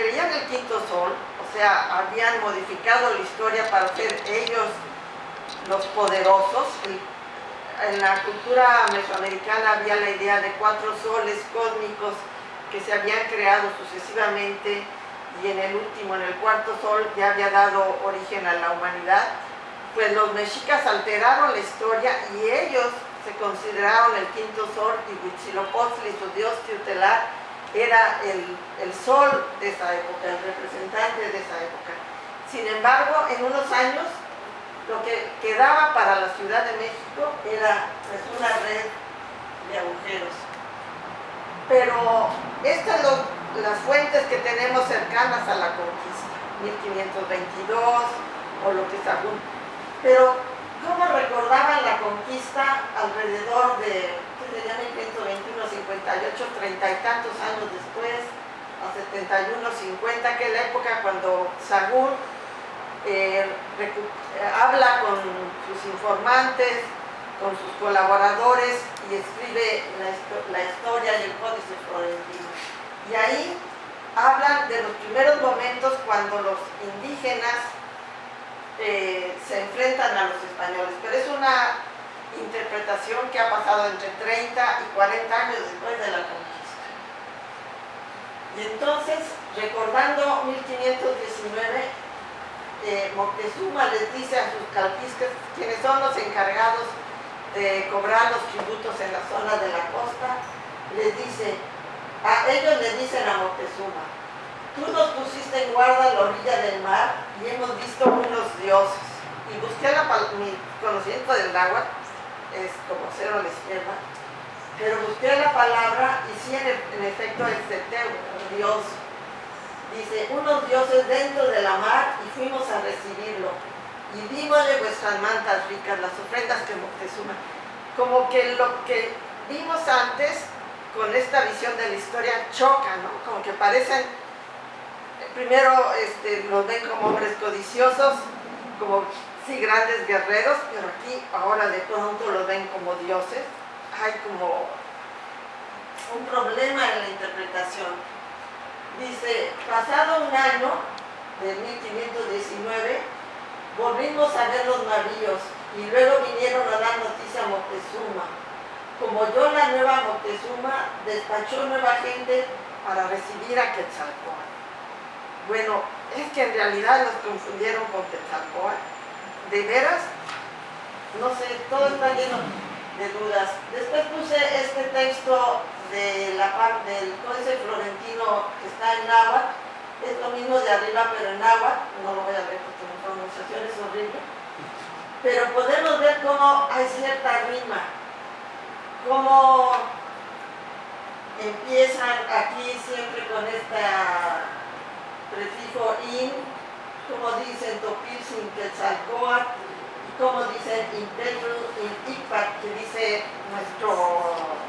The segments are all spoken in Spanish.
creían el quinto sol, o sea, habían modificado la historia para ser ellos los poderosos. En la cultura mesoamericana había la idea de cuatro soles cósmicos que se habían creado sucesivamente y en el último, en el cuarto sol, ya había dado origen a la humanidad, pues los mexicas alteraron la historia y ellos se consideraron el quinto sol y Huitzilopochtli, su dios tutelar, era el, el, sol de esa época, el representante de esa época. Sin embargo, en unos años, lo que quedaba para la Ciudad de México era pues, una red de agujeros. Pero estas son las fuentes que tenemos cercanas a la conquista, 1522 o lo que está Pero, ¿cómo recordaban la conquista alrededor de, ¿qué sería 1521, 58, treinta y tantos años después, a 71, 50, que es la época cuando Sagún eh, habla con sus informantes, con sus colaboradores y escribe la, historia y el códice florentino. Y ahí hablan de los primeros momentos cuando los indígenas eh, se enfrentan a los españoles, pero es una interpretación que ha pasado entre 30 y 40 años después de la conquista. Y entonces, recordando 1519, eh, Moctezuma les dice a sus calquistas, quienes son los encargados de cobrar los tributos en la zona de la costa, les dice, a ellos le dicen a Moctezuma, tú nos pusiste en guarda a la orilla del mar y hemos visto unos dioses. Y busqué la, mi conocimiento del agua, es como cero a la izquierda, pero busqué la palabra y sí en, efecto es Teteu, Dios. Dice, unos dioses dentro de la mar y fuimos a recibirlo y dímosle vuestras mantas ricas, las ofrendas que Moctezuma. Como que lo que vimos antes con esta visión de la historia choca, ¿no? Como que parecen, primero este, los ven como hombres codiciosos, como sí grandes guerreros, pero aquí ahora de pronto los ven como dioses. Hay como un problema en la interpretación. Dice, pasado un año, de 1519, Volvimos a ver los navíos y luego vinieron a dar noticia a Moctezuma. Como yo la nueva Moctezuma despachó nueva gente para recibir a Quetzalcóatl. Bueno, es que en realidad los confundieron con Quetzalcóatl. ¿De veras? No sé, todo está lleno de dudas. Después puse este texto de la parte del Códice Florentino que está en náhuatl. Es lo mismo de arriba, pero en náhuatl. No lo voy a ver pronunciación es horrible, pero podemos ver cómo hay cierta rima, cómo empiezan aquí siempre con este prefijo in, como dicen topil sin quetzalcoatl, como dicen impetru in ipac, que dice nuestro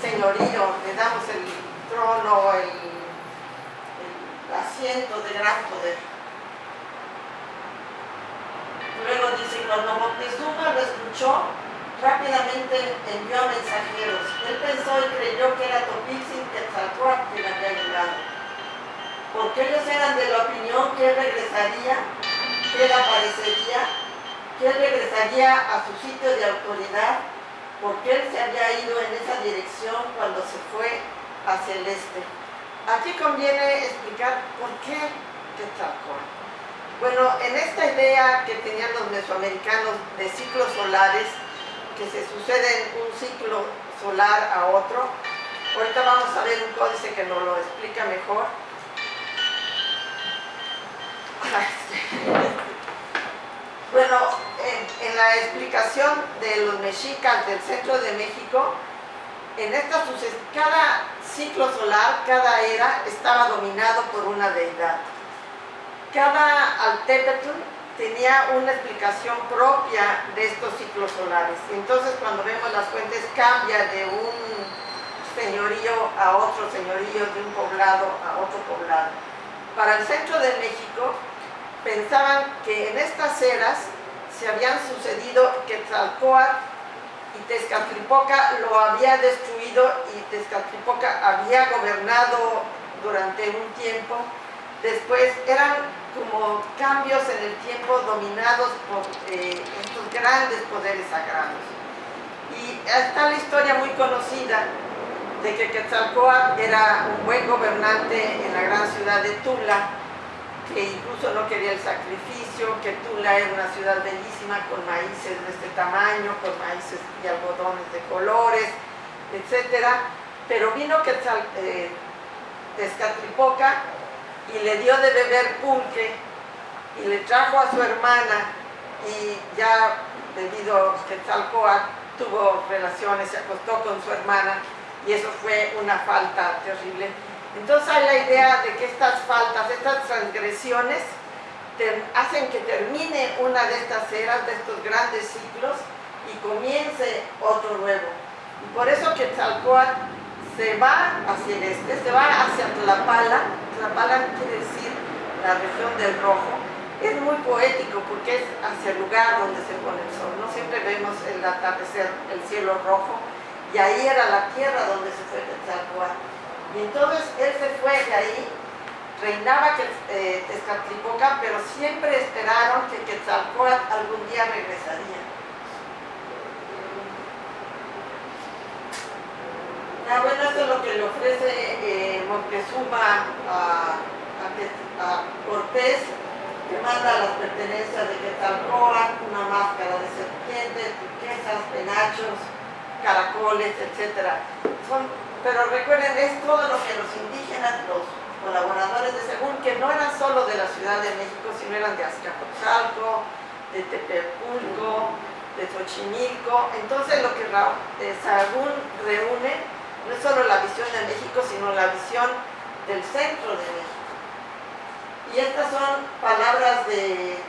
señorío, le damos el trono, el, asiento de gran poder. Luego dice, cuando Moctezuma lo escuchó, rápidamente envió a mensajeros. Él pensó y creyó que era Topixin Quetzalcoatl quien había llegado. Porque ellos eran de la opinión que él regresaría, que él aparecería, que él regresaría a su sitio de autoridad, porque él se había ido en esa dirección cuando se fue hacia el este. Aquí conviene explicar por qué Quetzalcoatl. Bueno, en esta idea que tenían los mesoamericanos de ciclos solares, que se suceden un ciclo solar a otro, ahorita vamos a ver un códice que nos lo explica mejor. Bueno, en, la explicación de los mexicas del centro de México, en esta cada ciclo solar, cada era, estaba dominado por una deidad cada altépetl tenía una explicación propia de estos ciclos solares. Entonces cuando vemos las fuentes cambia de un señorío a otro señorío, de un poblado a otro poblado. Para el centro de México pensaban que en estas eras se habían sucedido que Tzalcoatl y Tezcatlipoca lo había destruido y Tezcatlipoca había gobernado durante un tiempo después eran como cambios en el tiempo dominados por eh, estos grandes poderes sagrados. Y está la historia muy conocida de que Quetzalcóatl era un buen gobernante en la gran ciudad de Tula, que incluso no quería el sacrificio, que Tula era una ciudad bellísima con maíces de este tamaño, con maíces y algodones de colores, etc. Pero vino Quetzal, eh, Tezcatlipoca y le dio de beber pulque y le trajo a su hermana y ya debido a que Quetzalcóatl tuvo relaciones, se acostó con su hermana y eso fue una falta terrible. Entonces hay la idea de que estas faltas, estas transgresiones hacen que termine una de estas eras, de estos grandes ciclos y comience otro nuevo. Y por eso Quetzalcóatl se va hacia el este, se va hacia Tlapala, Tlapala quiere decir la región del rojo, es muy poético porque es hacia el lugar donde se pone el sol, no siempre vemos el atardecer, el cielo rojo, y ahí era la tierra donde se fue Quetzalcóatl. Y entonces él se fue de ahí, reinaba que, eh, pero siempre esperaron que Quetzalcóatl algún día regresaría. Ah, bueno, esto es lo que le ofrece eh, Montezuma a, a, Cortés, que manda las pertenencias de Quetzalcóatl, una máscara de serpiente, turquesas, penachos, caracoles, etc. pero recuerden, es todo lo que los indígenas, los colaboradores de Según, que no eran solo de la Ciudad de México, sino eran de Azcapotzalco, de Tepepulco, de Xochimilco. Entonces lo que eh, Sagún reúne no es solo la visión de México, sino la visión del centro de México. Y estas son palabras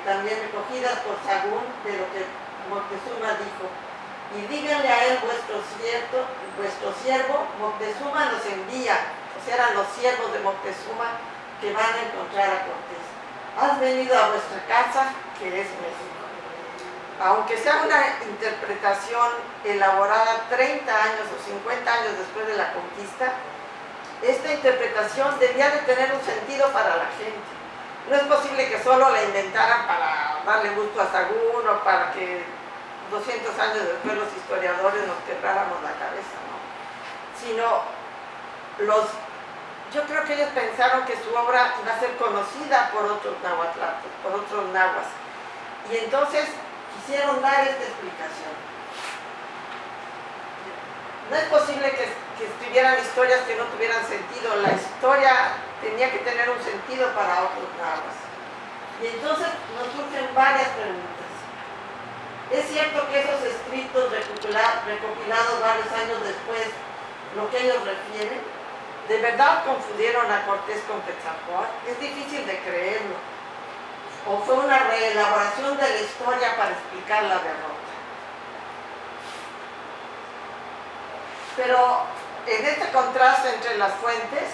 también recogidas por Sagún de lo que Moctezuma dijo. Y díganle a él vuestro, cierto, vuestro siervo, Moctezuma nos envía, o sea, eran los siervos de Moctezuma que van a encontrar a Cortés. Has venido a vuestra casa, que es México aunque sea una interpretación elaborada 30 años o 50 años después de la conquista, esta interpretación debía de tener un sentido para la gente. No es posible que solo la inventaran para darle gusto a Sagún o para que 200 años después los historiadores nos quebráramos la cabeza, ¿no? Sino los... Yo creo que ellos pensaron que su obra iba a ser conocida por otros nahuatlatos, por otros nahuas. Y entonces quisieron dar esta explicación. No es posible que, escribieran historias que no tuvieran sentido. La historia tenía que tener un sentido para otros dramas. Y entonces nos surgen varias preguntas. ¿Es cierto que esos escritos recopilados varios años después, lo que ellos refieren, de verdad confundieron a Cortés con Quetzalcóatl? Es difícil de creerlo o fue una reelaboración de la historia para explicar la derrota. Pero en este contraste entre las fuentes,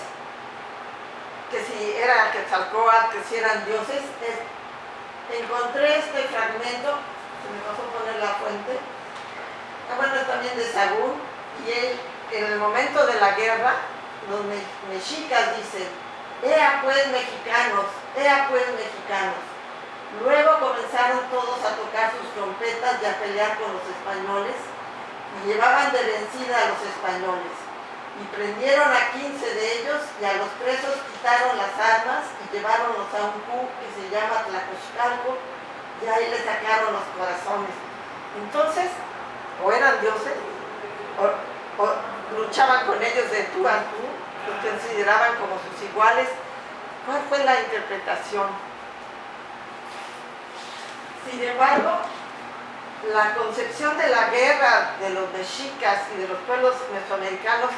que si era Quetzalcóatl, que si eran dioses, encontré este fragmento, se me pasó poner la fuente, ah, bueno, también de Sagún, y él, en el momento de la guerra, los mexicas dicen, ea pues mexicanos, ea pues mexicanos, Luego comenzaron todos a tocar sus trompetas y a pelear con los españoles y llevaban de vencida a los españoles. Y prendieron a 15 de ellos y a los presos quitaron las armas y lleváronlos a un cu que se llama Tlacochcalco y ahí les sacaron los corazones. Entonces, o eran dioses, o, luchaban con ellos de tú a tú, los consideraban como sus iguales. ¿Cuál fue la interpretación? Sin embargo, la concepción de la guerra de los mexicas y de los pueblos mesoamericanos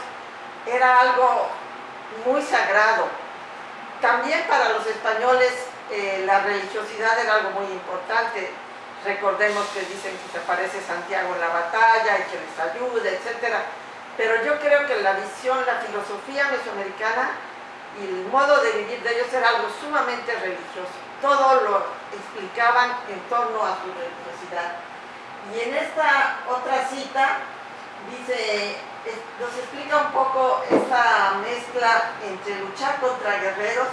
era algo muy sagrado. También para los españoles la religiosidad era algo muy importante. Recordemos que dicen que se aparece Santiago en la batalla y que les ayuda, etc. Pero yo creo que la visión, la filosofía mesoamericana y el modo de vivir de ellos era algo sumamente religioso todo lo explicaban en torno a su religiosidad. Y en esta otra cita dice, nos explica un poco esta mezcla entre luchar contra guerreros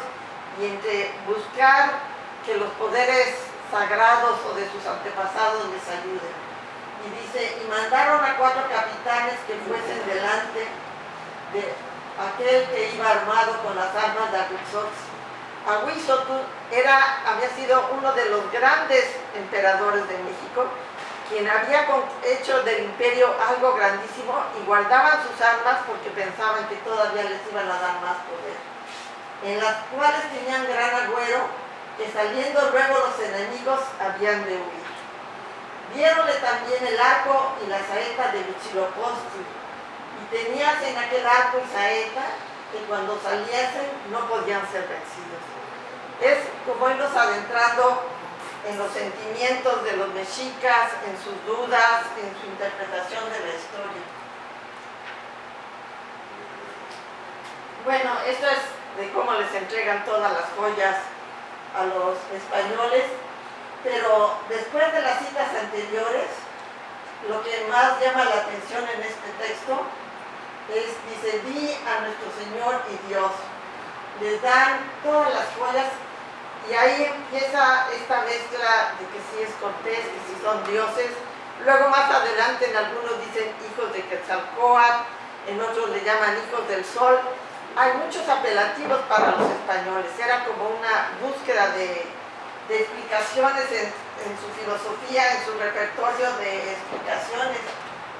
y entre buscar que los poderes sagrados o de sus antepasados les ayuden. Y dice, y mandaron a cuatro capitanes que fuesen delante de aquel que iba armado con las armas de Ahuizox. Ahuizotl era, había sido uno de los grandes emperadores de México, quien había hecho del imperio algo grandísimo y guardaban sus armas porque pensaban que todavía les iban a dar más poder, en las cuales tenían gran agüero que saliendo luego los enemigos habían de huir. Viéronle también el arco y la saeta de Huitzilopochtli, y tenías en aquel arco y saeta que cuando saliesen no podían ser vencidos. Es como irnos adentrando en los sentimientos de los mexicas, en sus dudas, en su interpretación de la historia. Bueno, esto es de cómo les entregan todas las joyas a los españoles, pero después de las citas anteriores, lo que más llama la atención en este texto es, dice, di a nuestro Señor y Dios. Les dan todas las joyas y ahí empieza esta mezcla de que si es Cortés, que si son dioses. Luego más adelante en algunos dicen hijos de Quetzalcóatl, en otros le llaman hijos del sol hay muchos apelativos para los españoles, era como una búsqueda de, explicaciones en, su filosofía, en su repertorio de explicaciones,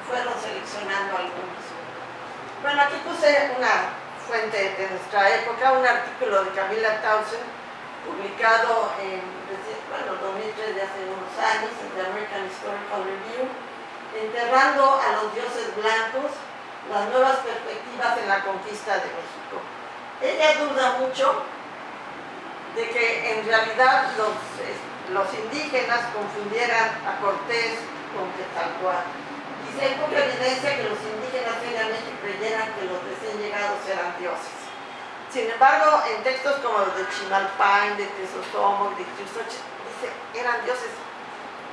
fueron seleccionando algunos. Bueno, aquí puse una fuente de nuestra época, un artículo de Camila Townsend, publicado en bueno, 2003 de hace unos años, en The American Historical Review, enterrando a los dioses blancos las nuevas perspectivas en la conquista de México. Ella duda mucho de que en realidad los, los indígenas confundieran a Cortés con Quetzalcóatl. Dice, hay poca evidencia que los indígenas realmente creyeran que los recién llegados eran dioses. Sin embargo, en textos como los de Chimalpain, de Tesosomoc, de Chusoch, dice, ¿eran dioses?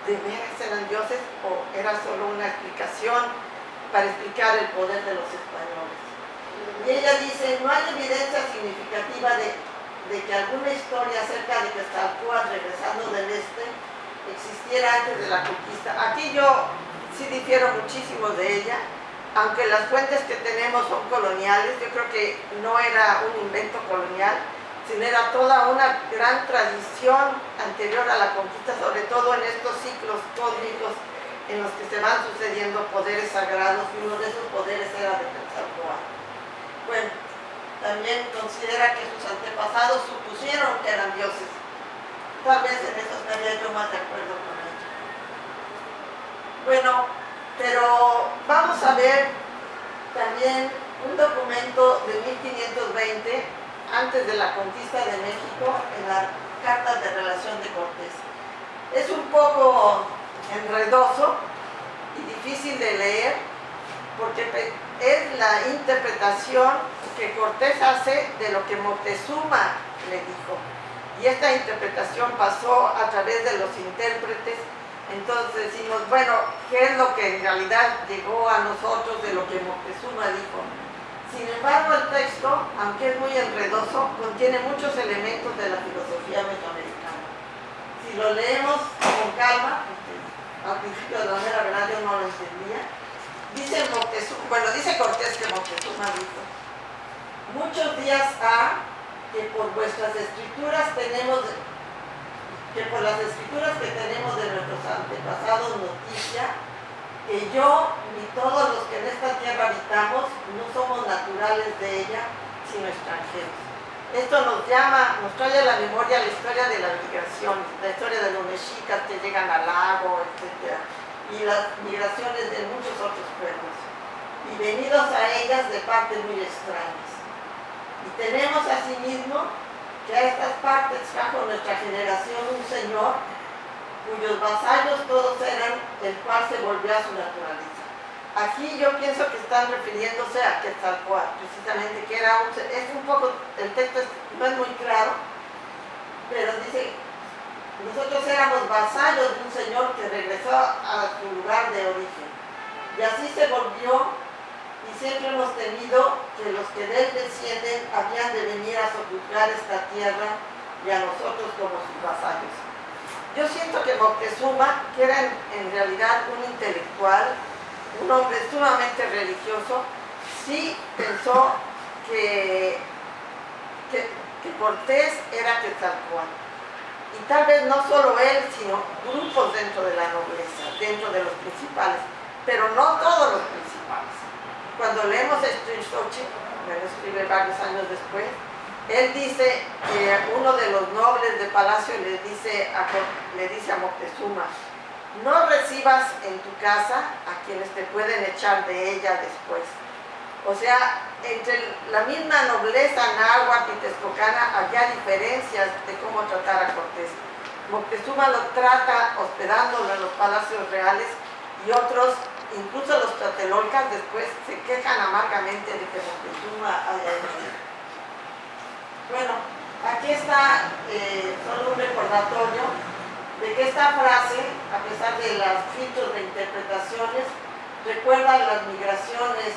¿De veras eran dioses? ¿O era solo una explicación para explicar el poder de los españoles. Y ella dice, no hay evidencia significativa de, que alguna historia acerca de que Quetzalcóatl regresando del este existiera antes de la conquista. Aquí yo sí difiero muchísimo de ella, aunque las fuentes que tenemos son coloniales, yo creo que no era un invento colonial, sino era toda una gran tradición anterior a la conquista, sobre todo en estos ciclos cósmicos en los que se van sucediendo poderes sagrados y uno de esos poderes era de Quetzalcóatl. Bueno, también considera que sus antepasados supusieron que eran dioses. Tal vez en eso estaría yo más de acuerdo con ella. Bueno, pero vamos a ver también un documento de 1520 antes de la conquista de México en la Carta de Relación de Cortés. Es un poco enredoso y difícil de leer porque es la interpretación que Cortés hace de lo que Moctezuma le dijo. Y esta interpretación pasó a través de los intérpretes. Entonces decimos, bueno, ¿qué es lo que en realidad llegó a nosotros de lo que Moctezuma dijo? Sin embargo, el texto, aunque es muy enredoso, contiene muchos elementos de la filosofía mesoamericana. Si lo leemos con calma, al principio de la mera verdad yo no lo entendía. Dice Moctezuma, bueno, dice Cortés que Moctezuma dijo, muchos días ha que por vuestras escrituras tenemos, que por las escrituras que tenemos de nuestros antepasados noticia, que yo ni todos los que en esta tierra habitamos no somos naturales de ella, sino extranjeros. Esto nos llama, nos trae a la memoria la historia de las migraciones, la historia de los mexicas que llegan al lago, etc. Y las migraciones de muchos otros pueblos. Y venidos a ellas de partes muy extrañas. Y tenemos asimismo que a estas partes trajo nuestra generación un señor cuyos vasallos todos eran, el cual se volvió a su naturaleza. Aquí yo pienso que están refiriéndose a Quetzalcoatl, precisamente, que era un, es un poco, el texto no es muy claro, pero dice, nosotros éramos vasallos de un señor que regresó a su lugar de origen. Y así se volvió, y siempre hemos tenido que los que de él descienden habían de venir a sojuzgar esta tierra y a nosotros como sus vasallos. Yo siento que Moctezuma, que era en, realidad un intelectual, un hombre sumamente religioso, sí pensó que, que, Cortés era Quetzalcóatl. Y tal vez no solo él, sino grupos dentro de la nobleza, dentro de los principales, pero no todos los principales. Cuando leemos esto en Sochi, me lo escribe varios años después, él dice que uno de los nobles de palacio le dice a, le dice a Moctezuma, no recibas en tu casa a quienes te pueden echar de ella después. O sea, entre la misma nobleza náhuatl y texcocana había diferencias de cómo tratar a Cortés. Moctezuma lo trata hospedándolo en los palacios reales y otros, incluso los tlatelolcas, después se quejan amargamente de que Moctezuma haya hecho bueno, aquí está eh, solo un recordatorio esta frase, a pesar de los filtros de interpretaciones, recuerda las migraciones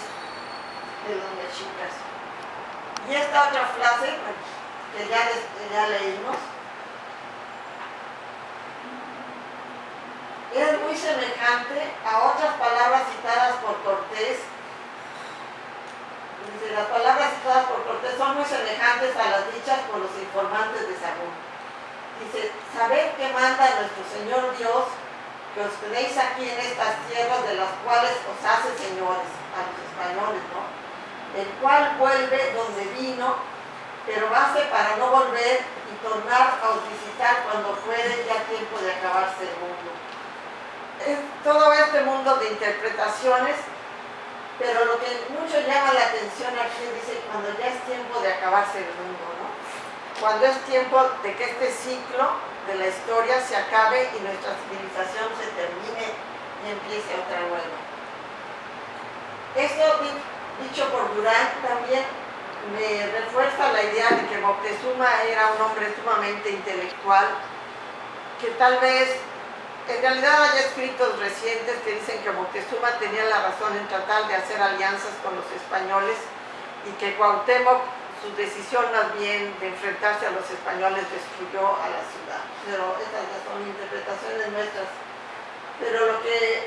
de los mexicas. Y esta otra frase, que ya, ya leímos, es muy semejante a otras palabras citadas por Cortés Dice, las palabras citadas por Cortés son muy semejantes a las dichas por los informantes de Sagún. Dice, sabed que manda nuestro Señor Dios que os tenéis aquí en estas tierras de las cuales os hace señores, a los españoles, ¿no? El cual vuelve donde vino, pero hace para no volver y tornar a os visitar cuando fuere ya tiempo de acabarse el mundo. Es todo este mundo de interpretaciones pero lo que mucho llama la atención aquí dice cuando ya es tiempo de acabarse el mundo, ¿no? Cuando es tiempo de que este ciclo de la historia se acabe y nuestra civilización se termine y empiece otra nueva. Esto dicho por Durán también me refuerza la idea de que Moctezuma era un hombre sumamente intelectual, que tal vez en realidad hay escritos recientes que dicen que Moctezuma tenía la razón en tratar de hacer alianzas con los españoles y que Cuauhtémoc, su decisión más bien de enfrentarse a los españoles, destruyó a la ciudad. Pero estas ya son interpretaciones nuestras. Pero lo que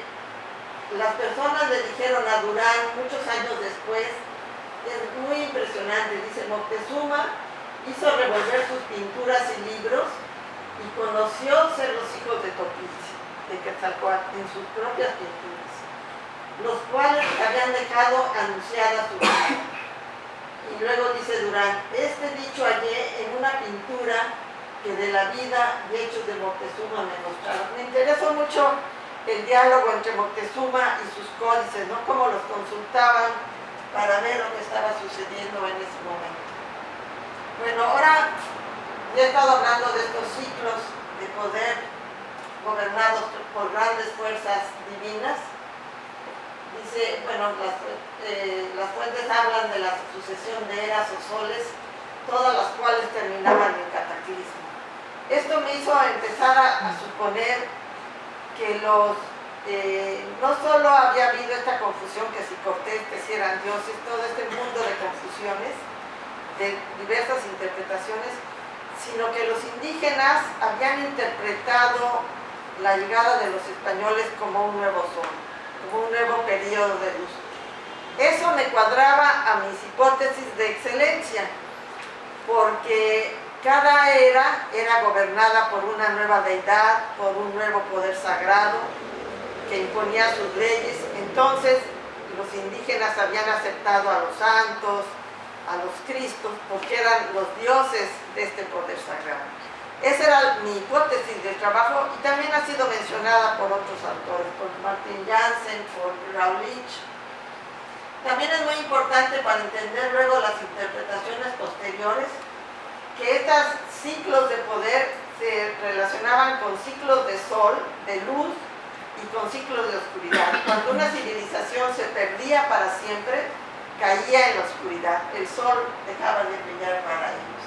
las personas le dijeron a Durán muchos años después es muy impresionante. Dice, Moctezuma hizo revolver sus pinturas y libros y conoció ser los hijos de Topiz de Quetzalcoatl en sus propias pinturas, los cuales habían dejado anunciada su vida. Y luego dice Durán, este dicho hallé en una pintura que de la vida y hechos de Moctezuma me mostraron. Me interesó mucho el diálogo entre Moctezuma y sus códices, ¿no? Cómo los consultaban para ver lo que estaba sucediendo en ese momento. Bueno, ahora ya he estado hablando de estos ciclos de poder gobernados por grandes fuerzas divinas. Bueno, eh, las, fuentes hablan de la sucesión de eras o soles, todas las cuales terminaban en cataclismo. Esto me hizo empezar a, suponer que los eh, no solo había habido esta confusión que si Cortés, que si eran dioses, todo este mundo de confusiones, de diversas interpretaciones, sino que los indígenas habían interpretado la llegada de los españoles como un nuevo sol, como un nuevo periodo de luz. Eso me cuadraba a mis hipótesis de excelencia, porque cada era era gobernada por una nueva deidad, por un nuevo poder sagrado que imponía sus leyes. Entonces los indígenas habían aceptado a los santos, a los cristos, porque eran los dioses de este poder sagrado. Esa era mi hipótesis de trabajo y también ha sido mencionada por otros autores, por Martin Janssen, por Raulich. También es muy importante para entender luego las interpretaciones posteriores que estos ciclos de poder se relacionaban con ciclos de sol, de luz y con ciclos de oscuridad. Cuando una civilización se perdía para siempre, caía en la oscuridad, el sol dejaba de brillar para ellos.